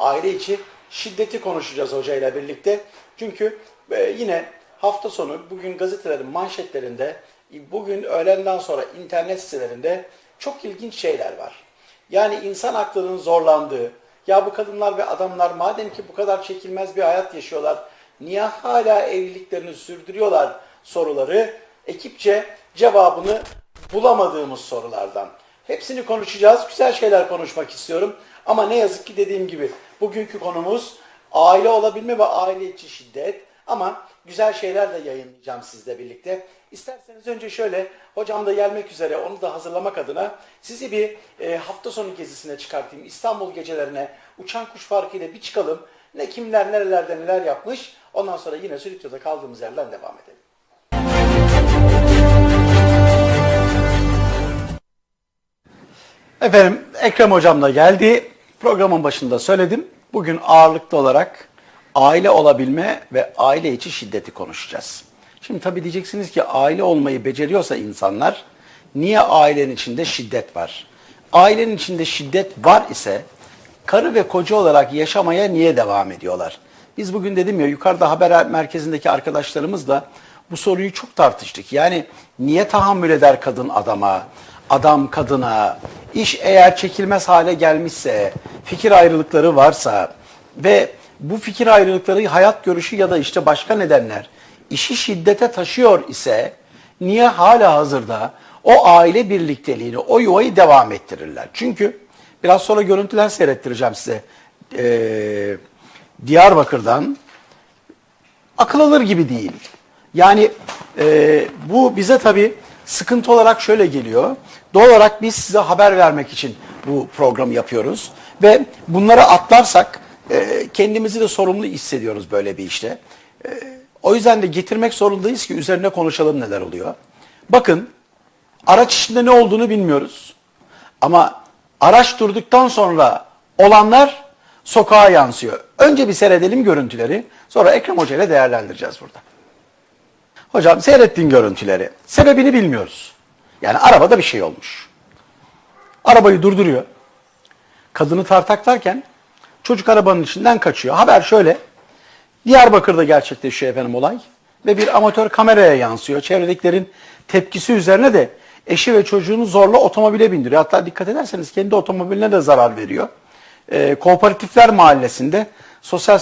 aile içi şiddeti konuşacağız hocayla birlikte. Çünkü e, yine hafta sonu bugün gazetelerin manşetlerinde, bugün öğlenden sonra internet sitelerinde çok ilginç şeyler var. Yani insan aklının zorlandığı, ya bu kadınlar ve adamlar madem ki bu kadar çekilmez bir hayat yaşıyorlar, niye hala evliliklerini sürdürüyorlar soruları ekipçe cevabını bulamadığımız sorulardan. Hepsini konuşacağız. Güzel şeyler konuşmak istiyorum. Ama ne yazık ki dediğim gibi bugünkü konumuz aile olabilme ve aile içi şiddet. Ama güzel şeyler de yayınlayacağım sizle birlikte. İsterseniz önce şöyle, hocam da gelmek üzere onu da hazırlamak adına sizi bir e, hafta sonu gezisine çıkartayım. İstanbul gecelerine uçan kuş farkıyla bir çıkalım. Ne kimler nerelerde neler yapmış. Ondan sonra yine Sülükçe'de kaldığımız yerden devam edelim. Efendim Ekrem Hocam da geldi. Programın başında söyledim. Bugün ağırlıklı olarak aile olabilme ve aile içi şiddeti konuşacağız. Şimdi tabii diyeceksiniz ki aile olmayı beceriyorsa insanlar niye ailenin içinde şiddet var? Ailenin içinde şiddet var ise karı ve koca olarak yaşamaya niye devam ediyorlar? Biz bugün dedim ya yukarıda haber merkezindeki arkadaşlarımızla bu soruyu çok tartıştık. Yani niye tahammül eder kadın adama, adam kadına, iş eğer çekilmez hale gelmişse, fikir ayrılıkları varsa ve bu fikir ayrılıkları hayat görüşü ya da işte başka nedenler işi şiddete taşıyor ise niye hala hazırda o aile birlikteliğini, o yuvayı devam ettirirler? Çünkü biraz sonra görüntüler seyrettireceğim size. Ee, Diyarbakır'dan akıl alır gibi değil. Yani e, bu bize tabii sıkıntı olarak şöyle geliyor. Doğal olarak biz size haber vermek için bu programı yapıyoruz. Ve bunları atlarsak e, kendimizi de sorumlu hissediyoruz böyle bir işte. E, o yüzden de getirmek zorundayız ki üzerine konuşalım neler oluyor. Bakın araç içinde ne olduğunu bilmiyoruz. Ama araç durduktan sonra olanlar sokağa yansıyor. Önce bir seyredelim görüntüleri. Sonra Ekrem Hoca ile değerlendireceğiz burada. Hocam seyrettiğin görüntüleri. Sebebini bilmiyoruz. Yani arabada bir şey olmuş. Arabayı durduruyor. Kadını tartaklarken çocuk arabanın içinden kaçıyor. Haber şöyle. Diyarbakır'da gerçekleşiyor efendim olay. Ve bir amatör kameraya yansıyor. Çevredekilerin tepkisi üzerine de eşi ve çocuğunu zorla otomobile bindiriyor. Hatta dikkat ederseniz kendi otomobiline de zarar veriyor. Ee, Kooperatifler Mahallesi'nde Sosyal,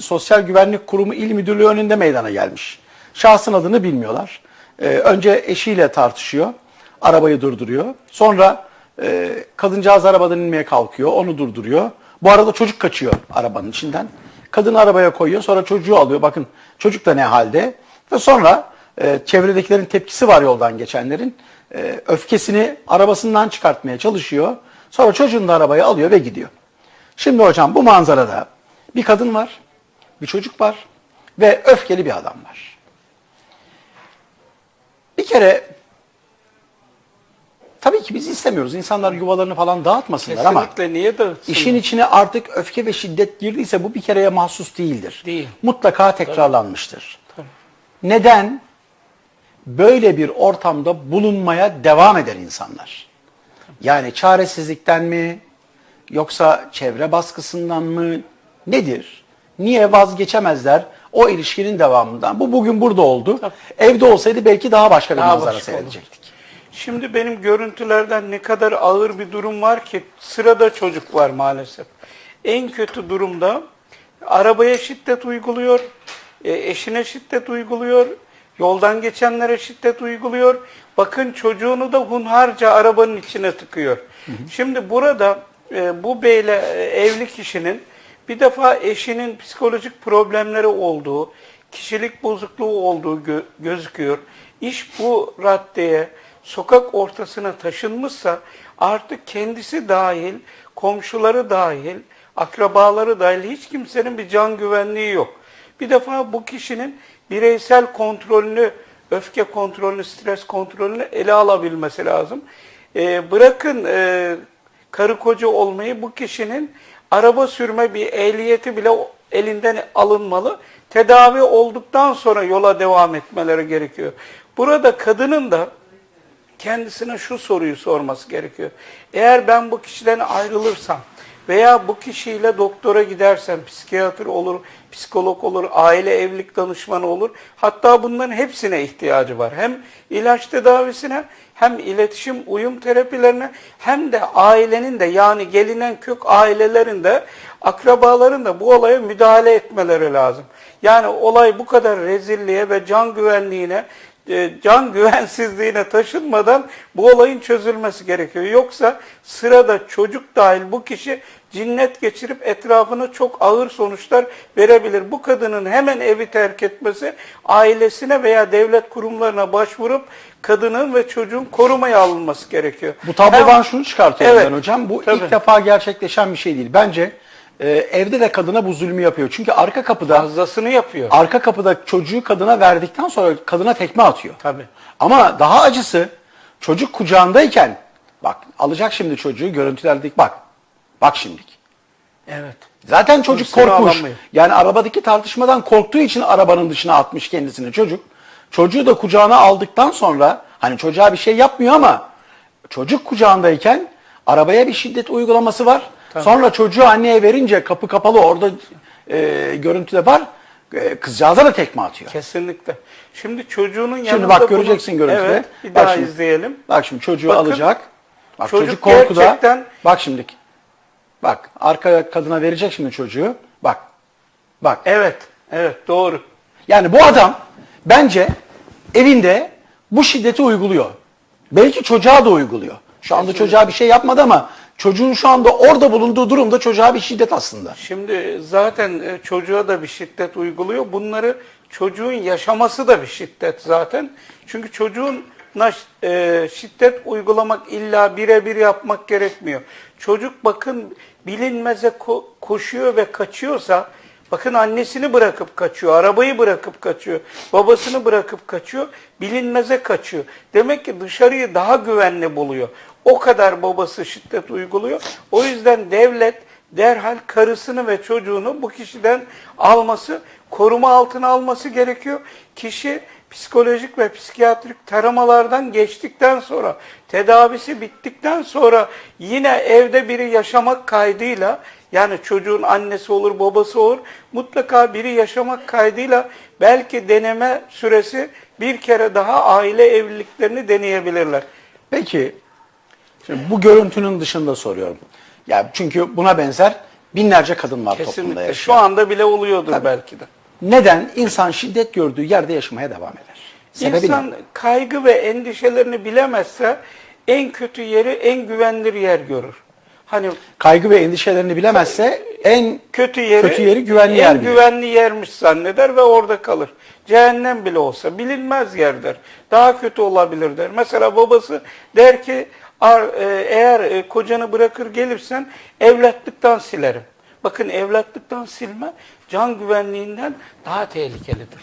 Sosyal Güvenlik Kurumu İl Müdürlüğü önünde meydana gelmiş. Şahsın adını bilmiyorlar. Ee, önce eşiyle tartışıyor. Arabayı durduruyor. Sonra e, kadıncağız arabadan inmeye kalkıyor. Onu durduruyor. Bu arada çocuk kaçıyor arabanın içinden. Kadını arabaya koyuyor. Sonra çocuğu alıyor. Bakın çocuk da ne halde. Ve sonra e, çevredekilerin tepkisi var yoldan geçenlerin. E, öfkesini arabasından çıkartmaya çalışıyor. Sonra çocuğunu da arabaya alıyor ve gidiyor. Şimdi hocam bu manzarada bir kadın var, bir çocuk var ve öfkeli bir adam var. Bir kere tabii ki biz istemiyoruz. İnsanlar yuvalarını falan dağıtmasınlar ama Kesinlikle niye dağıtsın? işin içine artık öfke ve şiddet girdiyse bu bir kereye mahsus değildir. Değil. Mutlaka tekrarlanmıştır. Neden? Böyle bir ortamda bulunmaya devam eder insanlar. Yani çaresizlikten mi yoksa çevre baskısından mı nedir? Niye vazgeçemezler o ilişkinin devamından? Bu bugün burada oldu. Evde olsaydı belki daha başka bir Daha manzara seyredecektik. Şimdi benim görüntülerden ne kadar ağır bir durum var ki sırada çocuk var maalesef. En kötü durumda arabaya şiddet uyguluyor, e, eşine şiddet uyguluyor, yoldan geçenlere şiddet uyguluyor. Bakın çocuğunu da hunharca arabanın içine tıkıyor. Şimdi burada e, bu beyle e, evli kişinin bir defa eşinin psikolojik problemleri olduğu, kişilik bozukluğu olduğu gö- gözüküyor. İş bu raddeye, sokak ortasına taşınmışsa artık kendisi dahil, komşuları dahil, akrabaları dahil hiç kimsenin bir can güvenliği yok. Bir defa bu kişinin bireysel kontrolünü, öfke kontrolünü, stres kontrolünü ele alabilmesi lazım. Ee, bırakın e, karı koca olmayı bu kişinin araba sürme bir ehliyeti bile elinden alınmalı. Tedavi olduktan sonra yola devam etmeleri gerekiyor. Burada kadının da kendisine şu soruyu sorması gerekiyor. Eğer ben bu kişiden ayrılırsam veya bu kişiyle doktora gidersen psikiyatr olur, psikolog olur, aile evlilik danışmanı olur. Hatta bunların hepsine ihtiyacı var. Hem ilaç tedavisine hem iletişim uyum terapilerine hem de ailenin de yani gelinen kök ailelerin de akrabaların da bu olaya müdahale etmeleri lazım. Yani olay bu kadar rezilliğe ve can güvenliğine can güvensizliğine taşınmadan bu olayın çözülmesi gerekiyor. Yoksa sırada çocuk dahil bu kişi cinnet geçirip etrafına çok ağır sonuçlar verebilir. Bu kadının hemen evi terk etmesi, ailesine veya devlet kurumlarına başvurup kadının ve çocuğun korumaya alınması gerekiyor. Bu tablodan Hem- şunu çıkartıyorum Evet, ben hocam. Bu tabii. ilk defa gerçekleşen bir şey değil. Bence e, evde de kadına bu zulmü yapıyor. Çünkü arka kapıda fazlasını yapıyor. arka kapıda çocuğu kadına verdikten sonra kadına tekme atıyor. Tabii. Ama daha acısı çocuk kucağındayken bak alacak şimdi çocuğu görüntülerdeki bak. Bak şimdiki. Evet. Zaten çocuk Hırsını korkmuş. alamıyor. Yani arabadaki tartışmadan korktuğu için arabanın dışına atmış kendisini çocuk. Çocuğu da kucağına aldıktan sonra hani çocuğa bir şey yapmıyor ama çocuk kucağındayken arabaya bir şiddet uygulaması var. Sonra çocuğu anneye verince kapı kapalı orada e, görüntüde var. E, kızcağıza da tekme atıyor. Kesinlikle. Şimdi çocuğunun yanında Şimdi bak bunu- göreceksin görüntüde. Evet, bir Bak daha şimdi. izleyelim. Bak şimdi çocuğu Bakın, alacak. Bak çocuk çocuk, korkuda. gerçekten- Bak şimdi. Bak arka kadına verecek şimdi çocuğu. Bak. Bak. Evet, evet doğru. Yani bu adam bence evinde bu şiddeti uyguluyor. Belki çocuğa da uyguluyor. Şu anda çocuğa bir şey yapmadı ama çocuğun şu anda orada bulunduğu durumda çocuğa bir şiddet aslında. Şimdi zaten e, çocuğa da bir şiddet uyguluyor. Bunları çocuğun yaşaması da bir şiddet zaten. Çünkü çocuğun e, şiddet uygulamak illa birebir yapmak gerekmiyor. Çocuk bakın bilinmeze ko- koşuyor ve kaçıyorsa bakın annesini bırakıp kaçıyor, arabayı bırakıp kaçıyor, babasını bırakıp kaçıyor, bilinmeze kaçıyor. Demek ki dışarıyı daha güvenli buluyor. O kadar babası şiddet uyguluyor. O yüzden devlet derhal karısını ve çocuğunu bu kişiden alması, koruma altına alması gerekiyor. Kişi psikolojik ve psikiyatrik taramalardan geçtikten sonra, tedavisi bittikten sonra yine evde biri yaşamak kaydıyla, yani çocuğun annesi olur, babası olur, mutlaka biri yaşamak kaydıyla belki deneme süresi bir kere daha aile evliliklerini deneyebilirler. Peki şimdi bu görüntünün dışında soruyorum. Ya çünkü buna benzer binlerce kadın var toplumda Kesinlikle. Şu yaşayan. anda bile oluyordur belki de. Neden insan şiddet gördüğü yerde yaşamaya devam eder? Sebebi İnsan ne? kaygı ve endişelerini bilemezse en kötü yeri en güvenilir yer görür. Hani Kaygı ve endişelerini bilemezse en kötü yeri, Kötü yeri güvenli en yer bilir. güvenli yermiş zanneder ve orada kalır. Cehennem bile olsa bilinmez yerdir. Daha kötü olabilir der. Mesela babası der ki "Ar- e, eğer e, kocanı bırakır gelirsen evlatlıktan silerim. Bakın evlatlıktan silme can güvenliğinden daha tehlikelidir.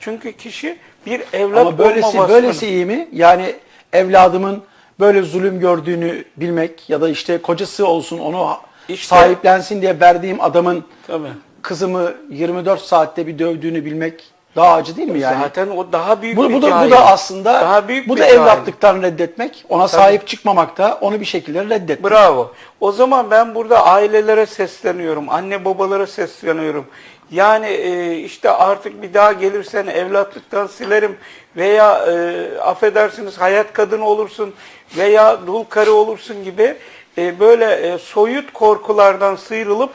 Çünkü kişi bir evlat Ama böylesi olma böylesi iyi mi? Yani evladımın böyle zulüm gördüğünü bilmek ya da işte kocası olsun onu İşte- sahiplensin diye verdiğim adamın Tabii. kızımı 24 saatte bir dövdüğünü bilmek daha acı değil mi yani? Zaten o daha büyük bu, bir bu da bu cahil. da aslında daha büyük bu da cahil. evlatlıktan reddetmek, ona sahip çıkmamak da onu bir şekilde reddetmek. Bravo. O zaman ben burada ailelere sesleniyorum, anne babalara sesleniyorum. Yani e, işte artık bir daha gelirsen evlatlıktan silerim veya e, affedersiniz hayat kadını olursun veya dul karı olursun gibi e, böyle e, soyut korkulardan sıyrılıp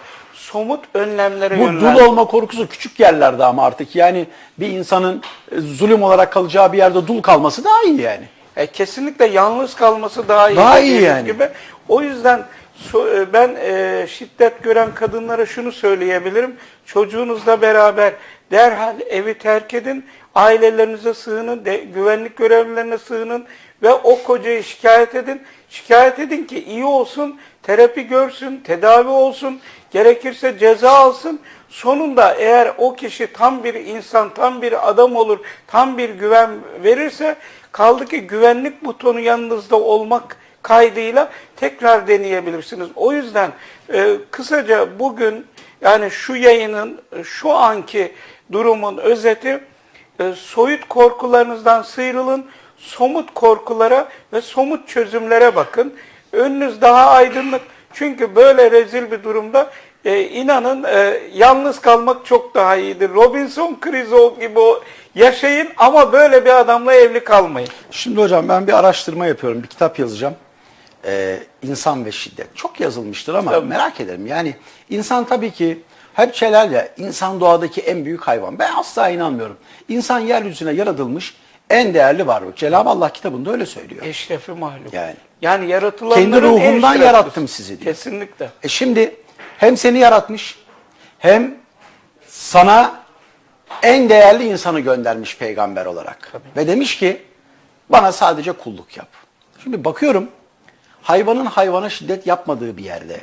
somut önlemlere Bu dul olma korkusu küçük yerlerde ama artık yani bir insanın e, zulüm olarak kalacağı bir yerde dul kalması daha iyi yani. E, kesinlikle yalnız kalması daha iyi. Daha iyi yani. Gibi. O yüzden e, ben e, şiddet gören kadınlara şunu söyleyebilirim. Çocuğunuzla beraber derhal evi terk edin. Ailelerinize sığının, de, güvenlik görevlilerine sığının ve o kocayı şikayet edin. Şikayet edin ki iyi olsun, terapi görsün, tedavi olsun, gerekirse ceza alsın. Sonunda eğer o kişi tam bir insan, tam bir adam olur, tam bir güven verirse kaldı ki güvenlik butonu yanınızda olmak kaydıyla tekrar deneyebilirsiniz. O yüzden e, kısaca bugün yani şu yayının şu anki durumun özeti e, soyut korkularınızdan sıyrılın, somut korkulara ve somut çözümlere bakın. Önünüz daha aydınlık. Çünkü böyle rezil bir durumda e, inanın e, yalnız kalmak çok daha iyidir. Robinson Crusoe gibi o yaşayın ama böyle bir adamla evli kalmayın. Şimdi hocam ben bir araştırma yapıyorum, bir kitap yazacağım. Ee, insan ve şiddet. Çok yazılmıştır ama Tabii. merak ederim. Yani insan tabii ki hep şeyler ya, insan doğadaki en büyük hayvan. Ben asla inanmıyorum. İnsan yeryüzüne yaratılmış en değerli varlık. Cenab-ı Allah kitabında öyle söylüyor. Eşrefi mahluk. Yani. Yani yaratılanların Kendi en ruhumdan yarattım sizi diyor. Kesinlikle. E şimdi hem seni yaratmış hem sana en değerli insanı göndermiş peygamber olarak. Ve demiş ki bana sadece kulluk yap. Şimdi bakıyorum hayvanın hayvana şiddet yapmadığı bir yerde.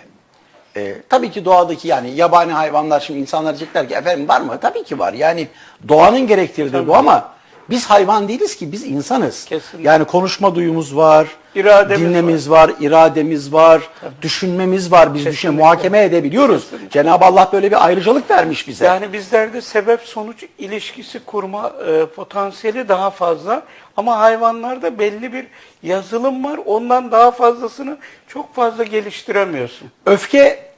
e, tabii ki doğadaki yani yabani hayvanlar şimdi insanlar diyecekler ki efendim var mı? Tabii ki var. Yani doğanın gerektirdiği bu ama biz hayvan değiliz ki biz insanız. Kesinlikle. Yani konuşma duyumuz var, İrademiz dinlemiz var. irademiz var, düşünmemiz var. Biz düşün Kesinlikle. muhakeme edebiliyoruz. Cenab-ı Allah böyle bir ayrıcalık vermiş bize. Yani bizlerde sebep sonuç ilişkisi kurma e, potansiyeli daha fazla ama hayvanlarda belli bir yazılım var. Ondan daha fazlasını çok fazla geliştiremiyorsun. Öfke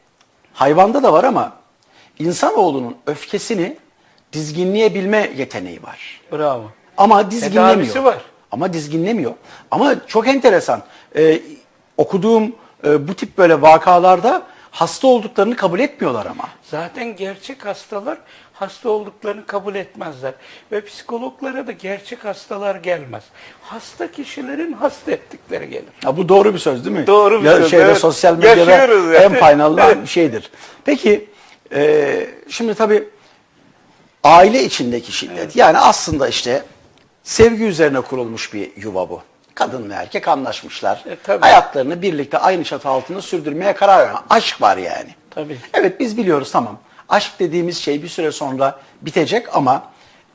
hayvanda da var ama insanoğlunun öfkesini dizginleyebilme yeteneği var. Bravo. Ama dizginlemiyor. Tedavisi var. Ama dizginlemiyor. Ama çok enteresan. Ee, okuduğum e, bu tip böyle vakalarda hasta olduklarını kabul etmiyorlar ama. Zaten gerçek hastalar hasta olduklarını kabul etmezler. Ve psikologlara da gerçek hastalar gelmez. Hasta kişilerin hasta ettikleri gelir. Ya bu doğru bir söz değil mi? Doğru bir ya, söz, Şeyde, evet. Sosyal medyada Yaşıyoruz en faydalı bir şeydir. Peki e, şimdi tabii aile içindeki şiddet. Yani aslında işte sevgi üzerine kurulmuş bir yuva bu. Kadın ve erkek anlaşmışlar. E, tabii. Hayatlarını birlikte aynı çatı altında sürdürmeye karar veren aşk var yani. Tabii. Evet biz biliyoruz tamam. Aşk dediğimiz şey bir süre sonra bitecek ama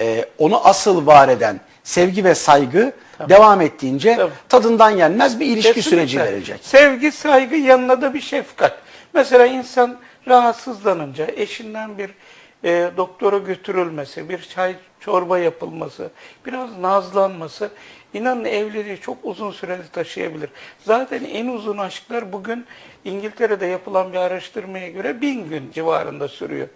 e, onu asıl var eden sevgi ve saygı devam ettiğince Tabii. tadından yenmez bir ilişki Kesinlikle. süreci verecek. Sevgi, saygı yanına da bir şefkat. Mesela insan rahatsızlanınca eşinden bir e, doktora götürülmesi, bir çay çorba yapılması, biraz nazlanması inanın evliliği çok uzun süreli taşıyabilir. Zaten en uzun aşklar bugün İngiltere'de yapılan bir araştırmaya göre bin gün civarında sürüyor.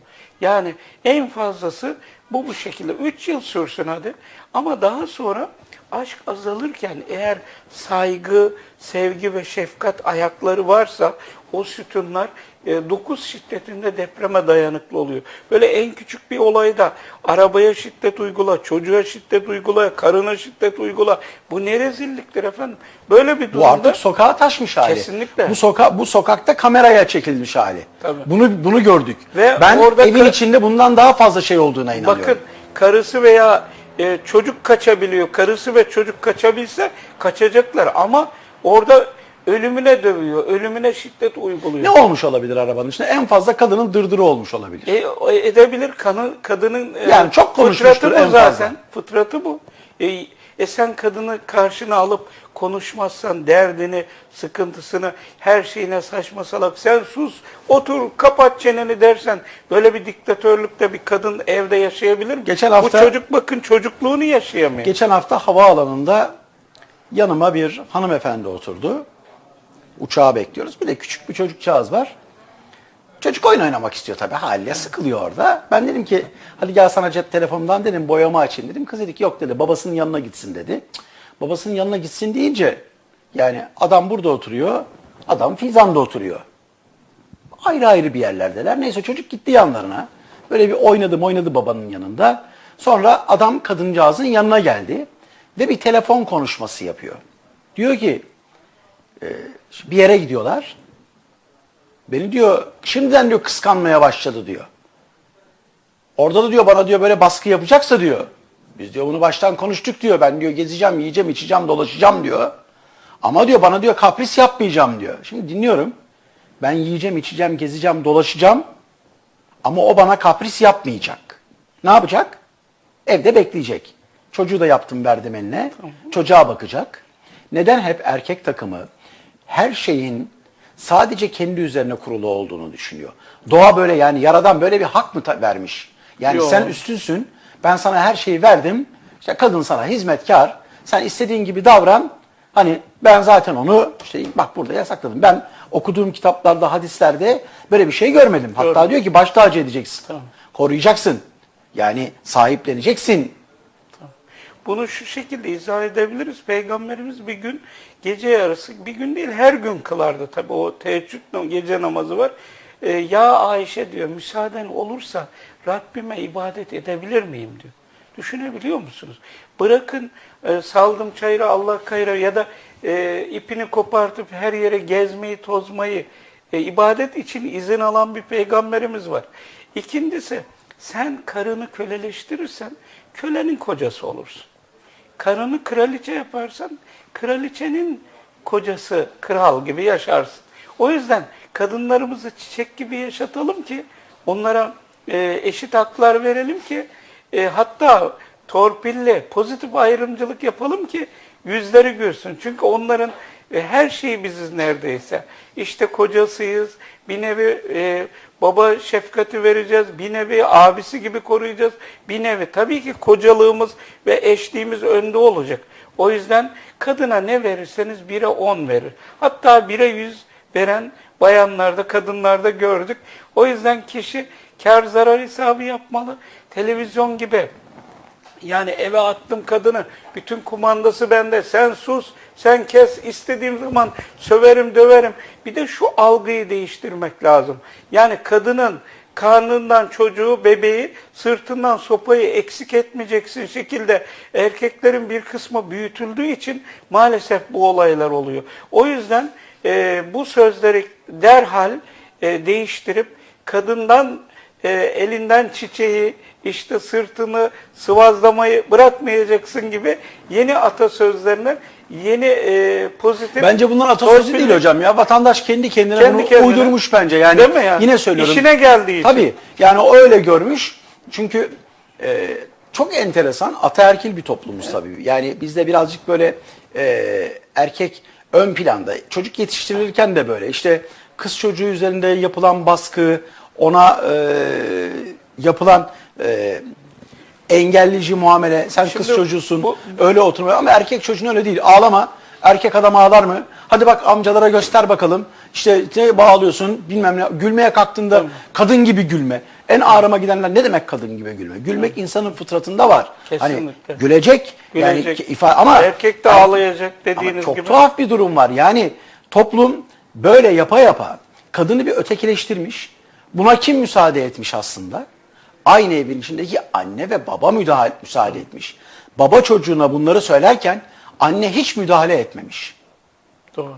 Yani en fazlası bu bu şekilde. Üç yıl sürsün hadi ama daha sonra aşk azalırken eğer saygı, sevgi ve şefkat ayakları varsa o sütunlar 9 şiddetinde depreme dayanıklı oluyor. Böyle en küçük bir olayda arabaya şiddet uygula, çocuğa şiddet uygula, karına şiddet uygula. Bu ne rezilliktir efendim. Böyle bir Bu durumda artık sokağa taşmış hali. Kesinlikle. Bu soka bu sokakta kameraya çekilmiş hali. Tabii. Bunu bunu gördük. Ve ben orada evin içinde bundan daha fazla şey olduğuna inanıyorum. Bakın karısı veya e, çocuk kaçabiliyor. Karısı ve çocuk kaçabilse kaçacaklar ama orada ölümüne dövüyor, ölümüne şiddet uyguluyor. ne olmuş olabilir arabanın içinde? En fazla kadının dırdırı olmuş olabilir. E, edebilir kanı, kadının e, Yani çok konuşmuştur fıtratı en bu fazla. zaten. Fıtratı bu. E, e sen kadını karşına alıp konuşmazsan derdini, sıkıntısını, her şeyine saçma salak sen sus, otur, kapat çeneni dersen böyle bir diktatörlükte bir kadın evde yaşayabilir mi? Geçen hafta- Bu çocuk bakın çocukluğunu yaşayamıyor. Geçen hafta havaalanında yanıma bir hanımefendi oturdu. Uçağı bekliyoruz. Bir de küçük bir çocukcağız var. Çocuk oyun oynamak istiyor tabii haliyle. Sıkılıyor orada. Ben dedim ki hadi gel sana cep telefonundan dedim boyama açayım dedim. Kız dedi ki yok dedi babasının yanına gitsin dedi. Babasının yanına gitsin deyince yani adam burada oturuyor. Adam Fizan'da oturuyor. Ayrı ayrı bir yerlerdeler. Neyse çocuk gitti yanlarına. Böyle bir oynadı oynadı babanın yanında. Sonra adam kadıncağızın yanına geldi. Ve bir telefon konuşması yapıyor. Diyor ki bir yere gidiyorlar. Beni diyor şimdiden diyor kıskanmaya başladı diyor. Orada da diyor bana diyor böyle baskı yapacaksa diyor. Biz diyor bunu baştan konuştuk diyor. Ben diyor gezeceğim, yiyeceğim, içeceğim, dolaşacağım diyor. Ama diyor bana diyor kapris yapmayacağım diyor. Şimdi dinliyorum. Ben yiyeceğim, içeceğim, gezeceğim, dolaşacağım. Ama o bana kapris yapmayacak. Ne yapacak? Evde bekleyecek. Çocuğu da yaptım verdim eline. Çocuğa bakacak. Neden hep erkek takımı her şeyin sadece kendi üzerine kurulu olduğunu düşünüyor? Doğa böyle yani yaradan böyle bir hak mı vermiş? Yani Yok. sen üstünsün. Ben sana her şeyi verdim. İşte kadın sana hizmetkar. Sen istediğin gibi davran. Hani ben zaten onu işte bak burada yasakladım. Ben okuduğum kitaplarda, hadislerde böyle bir şey görmedim. Hatta Görmedim. diyor ki baş tacı edeceksin. Tamam. Koruyacaksın. Yani sahipleneceksin. Bunu şu şekilde izah edebiliriz. Peygamberimiz bir gün gece yarısı, bir gün değil her gün kılardı tabi o teheccüd gece namazı var. Ee, ya Ayşe diyor müsaaden olursa Rabbime ibadet edebilir miyim diyor. Düşünebiliyor musunuz? Bırakın e, saldım çayıra Allah kayra ya da e, ipini kopartıp her yere gezmeyi tozmayı e, ibadet için izin alan bir peygamberimiz var. İkincisi sen karını köleleştirirsen kölenin kocası olursun. Karını kraliçe yaparsan kraliçenin kocası kral gibi yaşarsın. O yüzden kadınlarımızı çiçek gibi yaşatalım ki onlara e, eşit haklar verelim ki e, hatta torpille pozitif ayrımcılık yapalım ki yüzleri gülsün. Çünkü onların her şeyi biziz neredeyse. İşte kocasıyız, bir nevi e, baba şefkati vereceğiz, bir nevi abisi gibi koruyacağız, bir nevi tabii ki kocalığımız ve eşliğimiz önde olacak. O yüzden kadına ne verirseniz bire on verir. Hatta bire yüz veren bayanlarda, kadınlarda gördük. O yüzden kişi kar zarar hesabı yapmalı. Televizyon gibi yani eve attım kadını, bütün kumandası bende, sen sus, sen kes, istediğim zaman söverim, döverim. Bir de şu algıyı değiştirmek lazım. Yani kadının karnından çocuğu, bebeği, sırtından sopayı eksik etmeyeceksin şekilde erkeklerin bir kısmı büyütüldüğü için maalesef bu olaylar oluyor. O yüzden e, bu sözleri derhal e, değiştirip kadından e, elinden çiçeği, işte sırtını sıvazlamayı bırakmayacaksın gibi yeni atasözlerine yeni e, pozitif... Bence bunlar atasözü değil hocam ya. Vatandaş kendi kendine Kendi bunu kendine. uydurmuş bence. Yani, Değil mi yani? yine söylüyorum. İşine geldiği için. Tabii. Yani o öyle görmüş. Çünkü e, çok enteresan ataerkil bir toplumuz tabii. Yani bizde birazcık böyle e, erkek ön planda. Çocuk yetiştirilirken de böyle. İşte kız çocuğu üzerinde yapılan baskı, ona e, yapılan e, engelleyici muamele. Sen kız Şimdi çocuğusun. bu- öyle oturmuyor ama erkek çocuğun öyle değil. Ağlama. Erkek adam ağlar mı? Hadi bak amcalara göster bakalım. İşte ne bağlıyorsun bilmem ne. Gülmeye kalktığında kadın gibi gülme. En ağrıma gidenler ne demek kadın gibi gülme? Gülmek insanın fıtratında var. Hani Kesinlikle. gülecek. Yani Gülecek. ki- ifa- ama Erkek de Yani- ağlayacak ama dediğiniz çok gibi. tuhaf bir durum var. Yani toplum böyle yapa yapa kadını bir ötekileştirmiş. Buna kim müsaade etmiş aslında? Aynı evin içindeki anne ve baba müdahale, müsaade etmiş. Baba çocuğuna bunları söylerken anne hiç müdahale etmemiş. Doğru.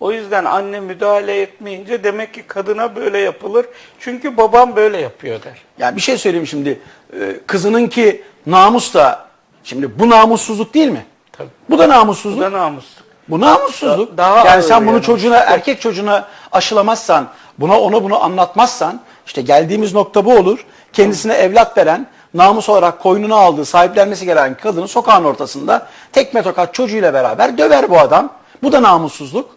O yüzden anne müdahale etmeyince demek ki kadına böyle yapılır. Çünkü babam böyle yapıyor der. Yani bir şey söyleyeyim şimdi. Ee, Kızının ki namus da şimdi bu namussuzluk değil mi? Tabii. Bu da namussuzluk. Bu da namusluk. Bu namussuzluk. Da- daha yani sen bunu yani. çocuğuna, erkek çocuğuna aşılamazsan, buna ona bunu anlatmazsan, işte geldiğimiz nokta bu olur. Kendisine evlat veren, namus olarak koynuna aldığı, sahiplenmesi gereken kadını sokağın ortasında tekme tokat çocuğuyla beraber döver bu adam. Bu da namussuzluk.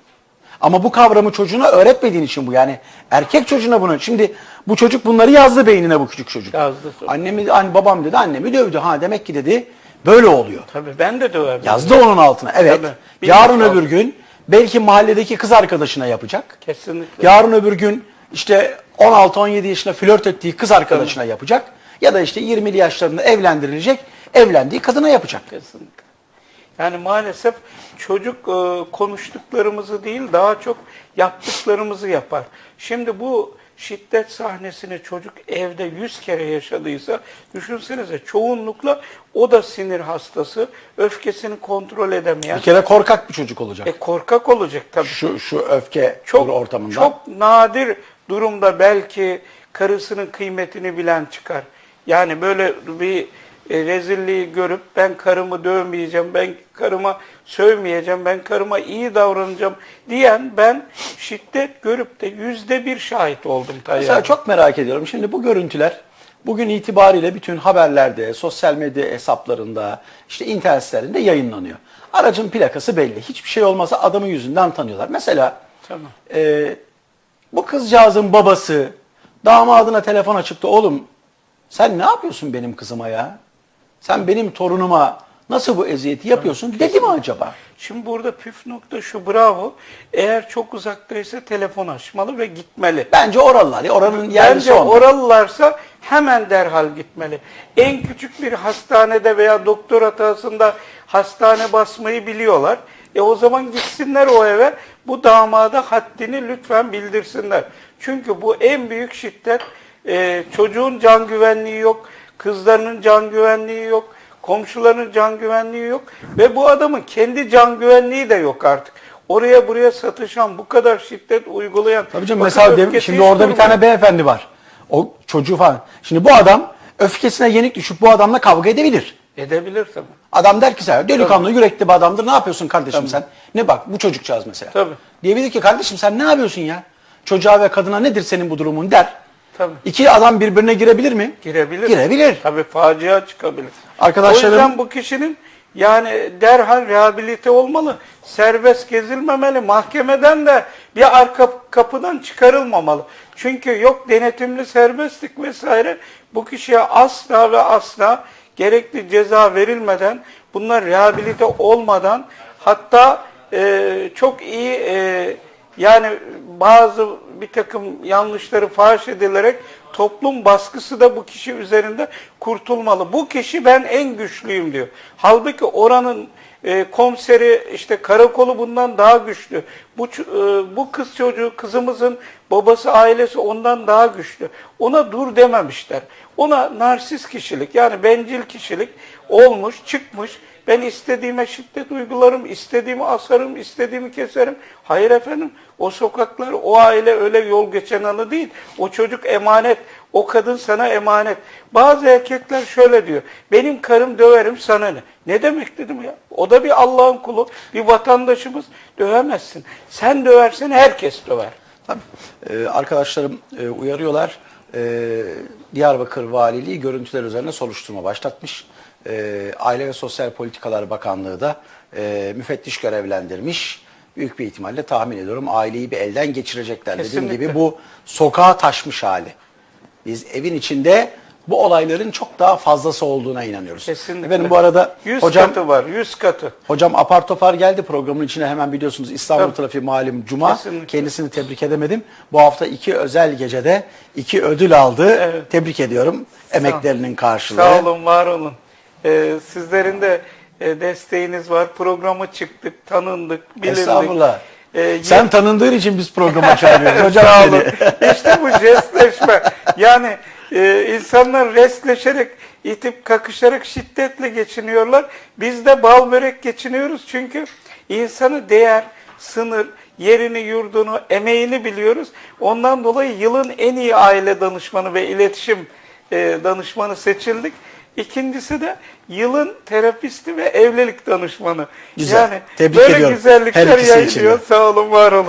Ama bu kavramı çocuğuna öğretmediğin için bu yani erkek çocuğuna bunu. Şimdi bu çocuk bunları yazdı beynine bu küçük çocuk. Yazdı. Annemi, anne, babam dedi annemi dövdü. Ha demek ki dedi böyle oluyor. Tabii ben de döverdim. Yazdı onun altına. Evet. Tabii. Yarın öbür gün belki mahalledeki kız arkadaşına yapacak. Kesinlikle. Yarın öbür gün işte 16-17 yaşında flört ettiği kız arkadaşına yapacak. Ya da işte 20'li yaşlarında evlendirilecek. Evlendiği kadına yapacak. Kesinlikle. Yani maalesef çocuk e, konuştuklarımızı değil daha çok yaptıklarımızı yapar. Şimdi bu şiddet sahnesini çocuk evde yüz kere yaşadıysa düşünsenize çoğunlukla o da sinir hastası, öfkesini kontrol edemeyen, Bir kere korkak bir çocuk olacak. e, korkak olacak tabii. Şu şu öfke çok ortamında. çok nadir durumda belki karısının kıymetini bilen çıkar. Yani böyle bir e, rezilliği görüp ben karımı dövmeyeceğim, ben karıma sövmeyeceğim, ben karıma iyi davranacağım diyen ben şiddet görüp de yüzde bir şahit oldum Tayyip. Mesela çok merak ediyorum. Şimdi bu görüntüler bugün itibariyle bütün haberlerde, sosyal medya hesaplarında, işte internet sitelerinde yayınlanıyor. Aracın plakası belli. Hiçbir şey olmasa adamın yüzünden tanıyorlar. Mesela Tamam. e, bu kızcağızın babası damadına telefon açıp da oğlum sen ne yapıyorsun benim kızıma ya? Sen benim torunuma nasıl bu eziyeti yapıyorsun dedi mi acaba? Şimdi burada püf nokta şu bravo. Eğer çok uzaktaysa telefon açmalı ve gitmeli. Bence oralılar. ya, Oranın yerlisi Bence onlar. oralılarsa hemen derhal gitmeli. En küçük bir hastanede veya doktor hatasında hastane basmayı biliyorlar. E o zaman gitsinler o eve. Bu damada haddini lütfen bildirsinler. Çünkü bu en büyük şiddet. E, çocuğun can güvenliği yok. Kızlarının can güvenliği yok. Komşuların can güvenliği yok. Ve bu adamın kendi can güvenliği de yok artık. Oraya buraya satışan, bu kadar şiddet uygulayan. Tabii canım mesela dem- öfkesi şimdi orada bir tane beyefendi var. O çocuğu falan. Şimdi bu adam öfkesine yenik düşüp bu adamla kavga edebilir. Edebilir tabii. Adam der ki sen delikanlı yürekli bir adamdır ne yapıyorsun kardeşim sen? Ne bak bu çocukcağız mesela. Tabii. Diyebilir ki kardeşim sen ne yapıyorsun ya? Çocuğa ve kadına nedir senin bu durumun der. Tabii. İki adam birbirine girebilir mi? Girebilir. Girebilir. Tabii facia çıkabilir. Arkadaşlarım- O yüzden bu kişinin yani derhal rehabilite olmalı. Serbest gezilmemeli. Mahkemeden de bir arka kapıdan çıkarılmamalı. Çünkü yok denetimli serbestlik vesaire bu kişiye asla ve asla gerekli ceza verilmeden bunlar rehabilite olmadan hatta e, çok iyi e, yani bazı bir takım yanlışları faş edilerek toplum baskısı da bu kişi üzerinde kurtulmalı. Bu kişi ben en güçlüyüm diyor. Halbuki oranın e, komiseri işte karakolu bundan daha güçlü. Bu e, bu kız çocuğu kızımızın babası ailesi ondan daha güçlü. Ona dur dememişler. Ona narsist kişilik yani bencil kişilik olmuş, çıkmış. Ben istediğime şiddet uygularım, istediğimi asarım, istediğimi keserim. Hayır efendim, o sokaklar, o aile öyle yol geçen anı değil. O çocuk emanet, o kadın sana emanet. Bazı erkekler şöyle diyor, benim karım döverim sana ne? Ne demek dedim ya? O da bir Allah'ın kulu, bir vatandaşımız. Dövemezsin. Sen döversen herkes döver. Tabii. Ee, arkadaşlarım e, uyarıyorlar. Ee, Diyarbakır Valiliği görüntüler üzerine soruşturma başlatmış. Ee, Aile ve Sosyal Politikalar Bakanlığı da e, müfettiş görevlendirmiş. Büyük bir ihtimalle tahmin ediyorum aileyi bir elden geçirecekler. Dediğim Kesinlikle. gibi bu sokağa taşmış hali. Biz evin içinde bu olayların çok daha fazlası olduğuna inanıyoruz. Kesinlikle. Efendim bu arada 100 hocam katı var, 100 katı. Hocam apar topar geldi programın içine hemen biliyorsunuz İstanbul Tabii. trafiği malum cuma. Kesinlikle. Kendisini tebrik edemedim. Bu hafta iki özel gecede iki ödül aldı. Evet. Tebrik ediyorum. Emeklerinin karşılığı. Sağ olun, var olun. Ee, sizlerin de e, desteğiniz var. Programa çıktık, tanındık, bilindik. Estağfurullah. Ee, Sen tanındığın için biz programa çağırıyoruz hocam Sağ olun. İşte bu jestleşme. Yani e, insanlar restleşerek, itip kakışarak şiddetle geçiniyorlar. Biz de bal börek geçiniyoruz. Çünkü insanı değer, sınır, yerini, yurdunu, emeğini biliyoruz. Ondan dolayı yılın en iyi aile danışmanı ve iletişim e, danışmanı seçildik. İkincisi de yılın terapisti ve evlilik danışmanı. Güzel. Yani Tebrik böyle ediyorum. Her güzellikler ikisi için de. yayılıyor. Sağ olun, var olun.